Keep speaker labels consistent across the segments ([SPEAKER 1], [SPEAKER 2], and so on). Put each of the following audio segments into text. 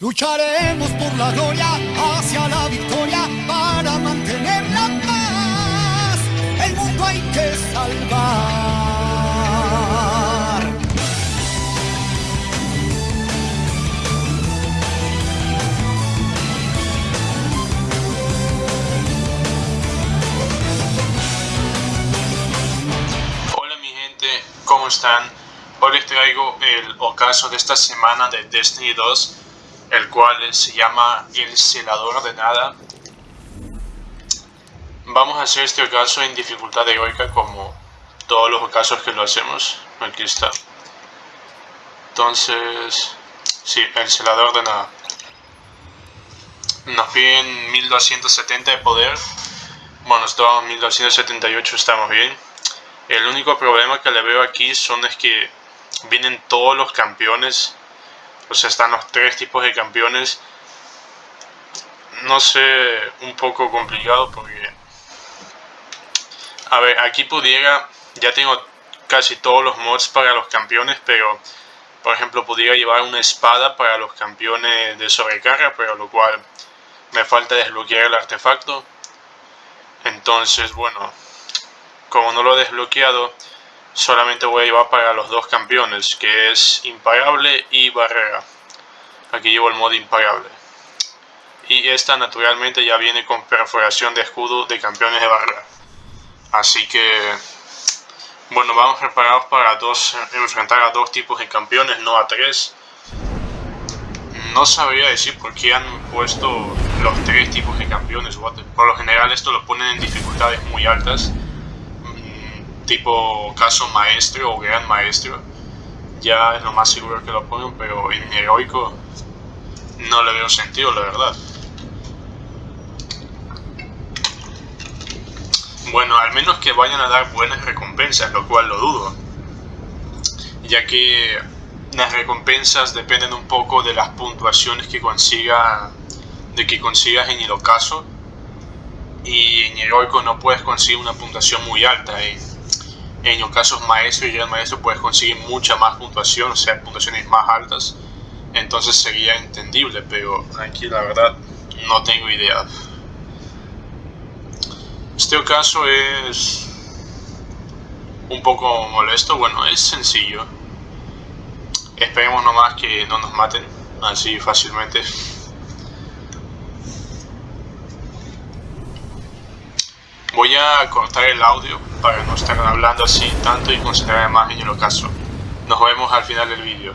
[SPEAKER 1] Lucharemos por la gloria hacia la victoria para mantener la paz. El mundo hay que salvar.
[SPEAKER 2] Hola mi gente, ¿cómo están? Hoy les traigo el ocaso de esta semana de Destiny 2, el cual se llama El Celador de Nada. Vamos a hacer este ocaso en dificultad heroica como todos los ocasos que lo hacemos. Aquí está. Entonces, sí, El Celador de Nada. Nos piden 1270 de poder. Bueno, estamos en 1278, estamos bien. El único problema que le veo aquí son es que vienen todos los campeones. O sea, están los tres tipos de campeones. No sé, un poco complicado porque... A ver, aquí pudiera... Ya tengo casi todos los mods para los campeones, pero... Por ejemplo, pudiera llevar una espada para los campeones de sobrecarga, pero lo cual me falta desbloquear el artefacto. Entonces, bueno, como no lo he desbloqueado, solamente voy a llevar para los dos campeones, que es imparable y barrera. Aquí llevo el modo imparable. Y esta naturalmente ya viene con perforación de escudo de campeones de barrera. Así que, bueno, vamos preparados para dos, enfrentar a dos tipos de campeones, no a tres. No sabría decir por qué han puesto los tres tipos de campeones. Por lo general esto lo ponen en dificultades muy altas tipo caso maestro o gran maestro, ya es lo más seguro que lo pongan, pero en heroico no le veo sentido, la verdad. Bueno, al menos que vayan a dar buenas recompensas, lo cual lo dudo, ya que las recompensas dependen un poco de las puntuaciones que consiga, de que consigas en el ocaso, y en heroico no puedes conseguir una puntuación muy alta. ¿eh? En los casos maestro y gran maestro puedes conseguir mucha más puntuación, o sea, puntuaciones más altas, entonces sería entendible, pero aquí la verdad no tengo idea. Este caso es un poco molesto, bueno, es sencillo. Esperemos nomás que no nos maten así fácilmente. Voy a cortar el audio para no estar hablando así tanto y concentrarme más en el ocaso. Nos vemos al final del vídeo.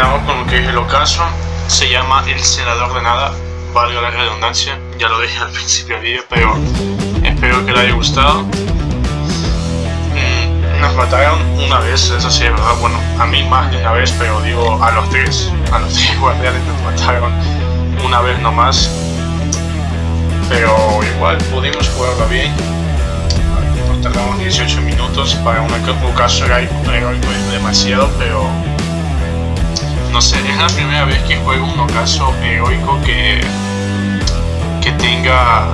[SPEAKER 2] Terminamos con lo que es el ocaso. Se llama el senador de nada, valga la redundancia, ya lo dije al principio del vídeo, pero espero que le haya gustado. Mm, nos mataron una vez, eso sí es verdad, bueno, a mí más de una vez, pero digo a los tres, a los tres guardianes nos mataron una vez nomás. Pero igual pudimos jugarlo bien. Nos tardamos 18 minutos para un ocaso heroico demasiado, pero no sé, es la primera vez que juego un ocaso heroico que, que tenga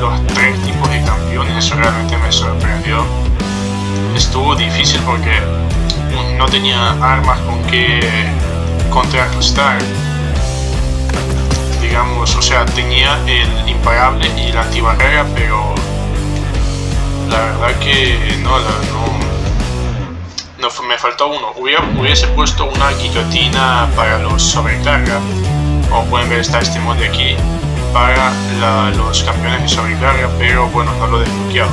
[SPEAKER 2] los tres tipos de campeones, eso realmente me sorprendió. Estuvo difícil porque no tenía armas con que contrarrestar. Digamos, o sea, tenía el imparable y la antibarrera, pero la verdad que no, no me faltó uno. hubiese puesto una guillotina para los sobrecarga. Como pueden ver está este mod de aquí para los campeones de sobrecarga, pero bueno, no lo he desbloqueado.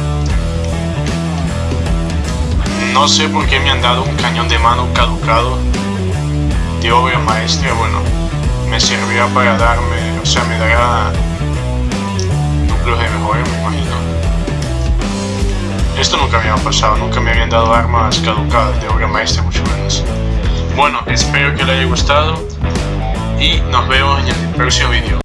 [SPEAKER 2] No sé por qué me han dado un cañón de mano caducado de obra maestra. Bueno, me servirá para darme, o sea, me dará Esto nunca me había pasado, nunca me habían dado armas caducadas de obra maestra mucho menos. Bueno, espero que les haya gustado y nos vemos en el próximo vídeo.